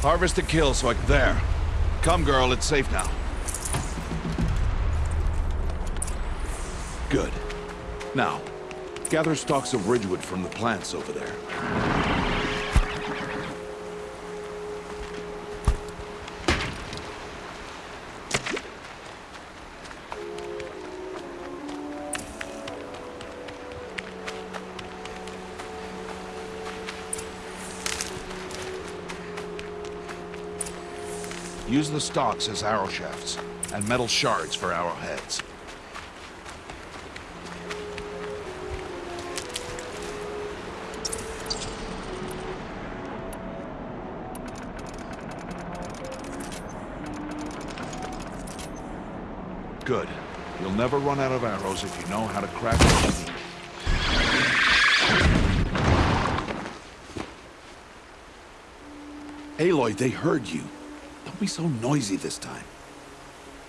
Harvest and kill so I can... There. Come, girl, it's safe now. Good. Now, gather stalks of ridgewood from the plants over there. Use the stalks as arrow shafts, and metal shards for arrowheads. Good. You'll never run out of arrows if you know how to craft them. Aloy, they heard you. Don't be so noisy this time.